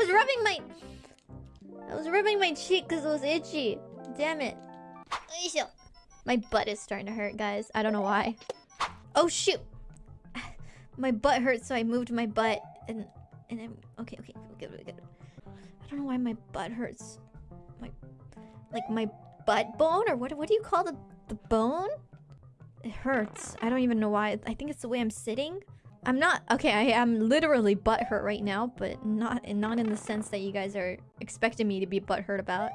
was rubbing my... I was rubbing my cheek because it was itchy. Damn it. My butt is starting to hurt, guys. I don't know why. Oh, shoot. My butt hurts, so I moved my butt. And and then... Okay, okay, we're good, good. I don't know why my butt hurts. My... Like, my butt bone? Or what, what do you call the, the bone? It hurts. I don't even know why. I think it's the way I'm sitting. I'm not okay. I am literally butt hurt right now, but not not in the sense that you guys are expecting me to be butt hurt about.